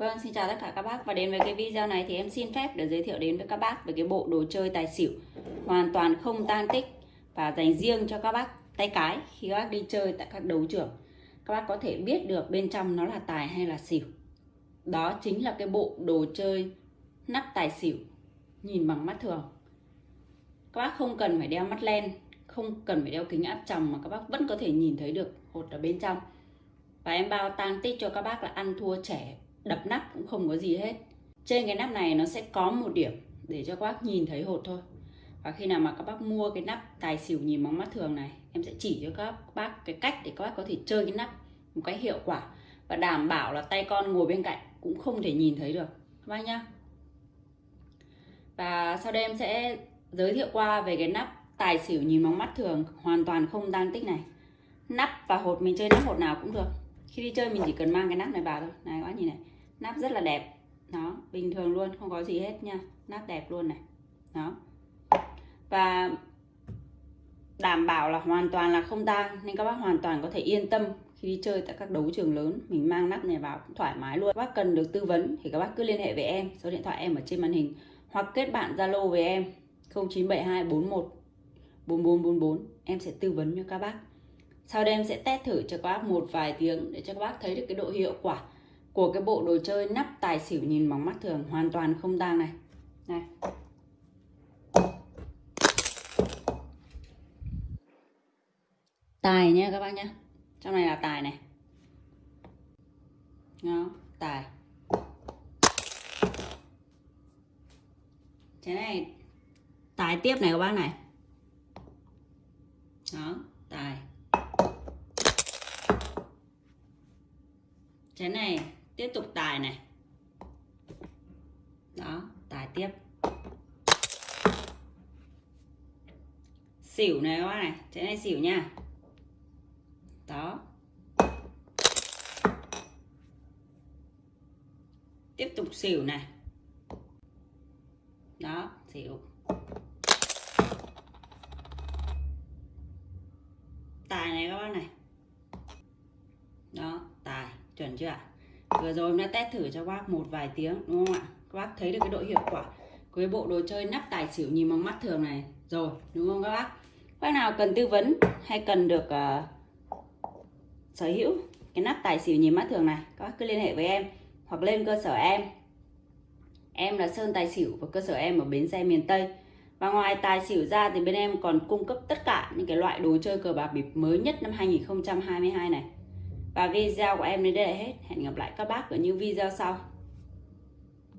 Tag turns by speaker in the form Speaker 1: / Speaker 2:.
Speaker 1: Vâng, xin chào tất cả các bác và đến với cái video này thì em xin phép được giới thiệu đến với các bác về cái bộ đồ chơi tài xỉu hoàn toàn không tan tích và dành riêng cho các bác tay cái khi các bác đi chơi tại các đấu trường. Các bác có thể biết được bên trong nó là tài hay là xỉu. Đó chính là cái bộ đồ chơi nắp tài xỉu nhìn bằng mắt thường. Các bác không cần phải đeo mắt len, không cần phải đeo kính áp tròng mà các bác vẫn có thể nhìn thấy được hột ở bên trong. Và em bao tan tích cho các bác là ăn thua trẻ đập nắp cũng không có gì hết. Trên cái nắp này nó sẽ có một điểm để cho các bác nhìn thấy hột thôi. Và khi nào mà các bác mua cái nắp tài xỉu nhìn bằng mắt thường này, em sẽ chỉ cho các bác cái cách để các bác có thể chơi cái nắp một cách hiệu quả và đảm bảo là tay con ngồi bên cạnh cũng không thể nhìn thấy được. Các bác nhá. Và sau đây em sẽ giới thiệu qua về cái nắp tài xỉu nhìn bằng mắt thường hoàn toàn không tăng tích này. Nắp và hột, mình chơi nắp hột nào cũng được. Khi đi chơi mình chỉ cần mang cái nắp này vào thôi. Này, các bác nhìn này nắp rất là đẹp. Nó bình thường luôn, không có gì hết nha. Nắp đẹp luôn này. Đó. Và đảm bảo là hoàn toàn là không tang, nên các bác hoàn toàn có thể yên tâm khi đi chơi tại các đấu trường lớn. Mình mang nắp này vào cũng thoải mái luôn. Các bác cần được tư vấn thì các bác cứ liên hệ với em, số điện thoại em ở trên màn hình, hoặc kết bạn zalo với em 0972 41 4444 em sẽ tư vấn cho các bác. Sau đây em sẽ test thử cho các bác một vài tiếng để cho các bác thấy được cái độ hiệu quả của cái bộ đồ chơi nắp tài xỉu nhìn bằng mắt thường, hoàn toàn không tang này. Này tài nhé các bác nhé trong này là tài này. Nó tài. Cái này, tài tiếp này các bác này. Đó, tài. Cái này tiếp tục tài này. Đó, tài tiếp. Xỉu này các bác này trái này xỉu nha. Đó. Tiếp tục xỉu này. Đó, xỉu. Tài này các bác này. Đó, tài, chuẩn chưa ạ? Vừa rồi em đã test thử cho bác một vài tiếng đúng không ạ? Các bác thấy được cái độ hiệu quả của cái bộ đồ chơi nắp tài xỉu nhìn bằng mắt thường này. Rồi đúng không các bác? Các bác nào cần tư vấn hay cần được uh, sở hữu cái nắp tài xỉu nhìn mắt thường này các bác cứ liên hệ với em hoặc lên cơ sở em. Em là Sơn Tài Xỉu và cơ sở em ở bến xe miền Tây. Và ngoài tài xỉu ra thì bên em còn cung cấp tất cả những cái loại đồ chơi cờ bạc bịp mới nhất năm 2022 này và video của em đến đây là hết. Hẹn gặp lại các bác ở những video sau.